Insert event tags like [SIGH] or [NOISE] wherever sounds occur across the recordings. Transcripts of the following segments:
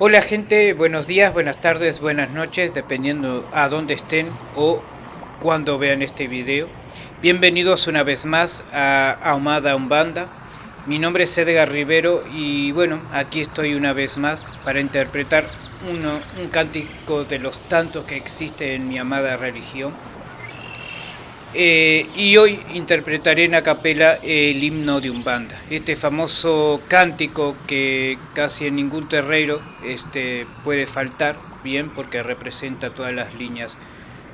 Hola gente, buenos días, buenas tardes, buenas noches, dependiendo a dónde estén o cuando vean este video. Bienvenidos una vez más a Ahumada Umbanda. Mi nombre es Edgar Rivero y bueno, aquí estoy una vez más para interpretar un cántico de los tantos que existe en mi amada religión. Eh, y hoy interpretaré en a capela el himno de Umbanda, este famoso cántico que casi en ningún terreiro este, puede faltar, bien, porque representa todas las líneas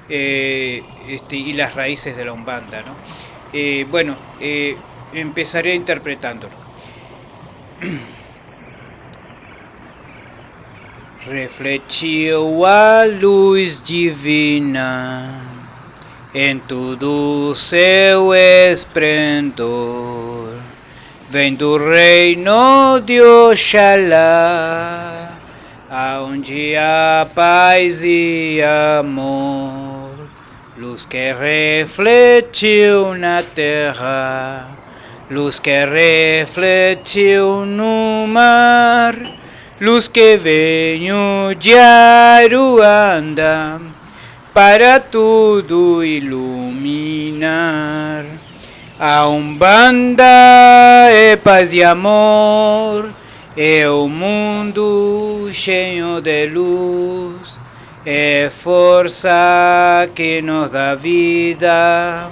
eh, este, y las raíces de la Umbanda. ¿no? Eh, bueno, empezaré interpretándolo. [CLEARS THROAT] A luz divina em todo seu esplendor. Vem do reino de Oxalá, aonde há paz e amor, luz que refletiu na terra, luz que refletiu no mar, luz que veio de Aruanda para tudo iluminar. A Umbanda é paz e amor, é o mundo cheio de luz, é força que nos dá vida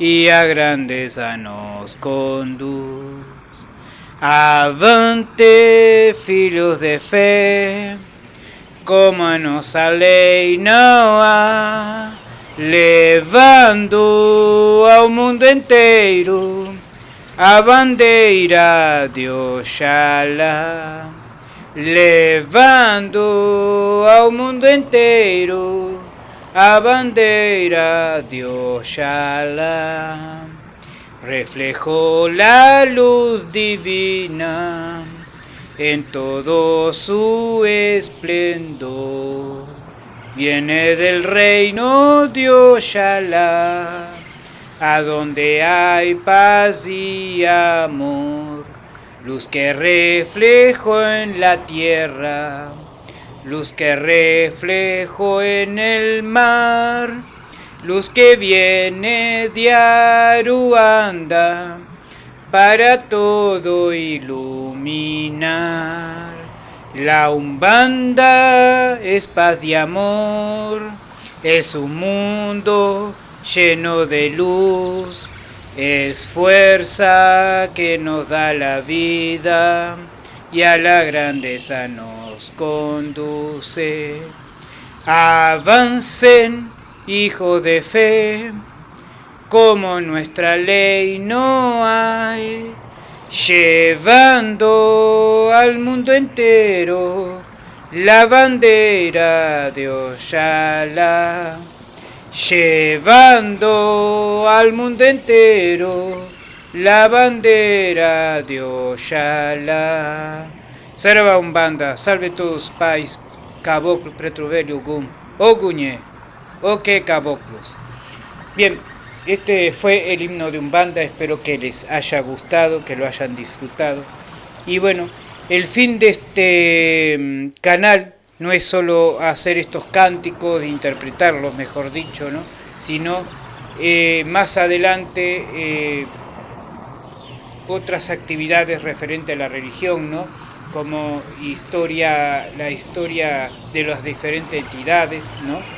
e a grandeza nos conduz. Avante, filhos de fé, como a nossa lei não há, levando ao mundo inteiro a bandeira de Oxalá, levando ao mundo inteiro a bandeira de Oxalá, reflejou a luz divina en todo su esplendor. Viene del reino de Oshala, a donde hay paz y amor, luz que reflejo en la tierra, luz que reflejo en el mar, luz que viene de Aruanda para todo iluminar. La umbanda es paz y amor, es un mundo lleno de luz, es fuerza que nos da la vida y a la grandeza nos conduce. Avancen, hijos de fe, como nuestra ley no hay, llevando al mundo entero la bandera de Oshala, llevando al mundo entero la bandera de. Salva un banda, salve todos pais, caboclo, pretruvelio, gum, oguñe, o que caboclos. Bien, este fue el himno de Umbanda, espero que les haya gustado, que lo hayan disfrutado. Y bueno, el fin de este mm, canal no es solo hacer estos cánticos, interpretarlos, mejor dicho, ¿no? sino eh, más adelante eh, otras actividades referentes a la religión, ¿no? como historia, la historia de las diferentes entidades, ¿no?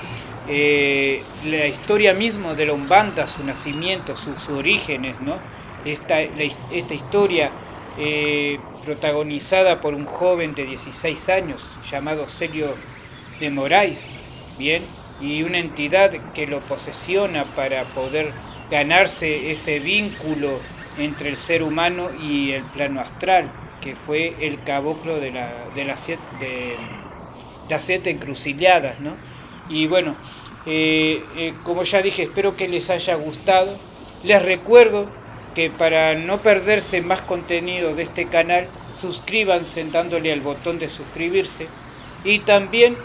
Eh, la historia misma de la Umbanda, su nacimiento, sus, orígenes, ¿no? esta, esta historia eh, protagonizada por un joven de 16 años llamado Celio de Moraes, bien, y una entidad que lo posesiona para poder ganarse ese vínculo entre el ser humano y el plano astral, que fue el caboclo de, la, de, de las siete encrucilladas, ¿no? Y bueno, eh, eh, como ya dije, espero que les haya gustado. Les recuerdo que para no perderse más contenido de este canal, suscríbanse dándole al botón de suscribirse y también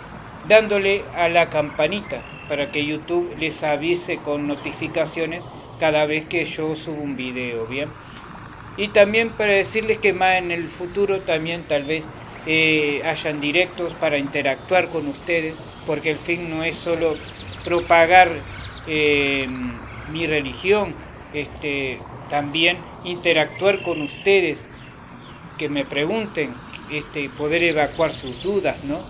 dándole a la campanita para que YouTube les avise con notificaciones cada vez que yo subo un video, ¿bien? Y también para decirles que más en el futuro también tal vez eh, hayan directos para interactuar con ustedes, porque el fin no es solo propagar eh, mi religión, este, también interactuar con ustedes, que me pregunten, este, poder evacuar sus dudas, ¿no?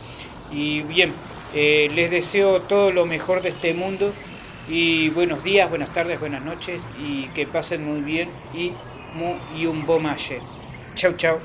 Y bien, eh, les deseo todo lo mejor de este mundo y buenos días, buenas tardes, buenas noches y que pasen muy bien y, y un bom ayer. Chau, chau.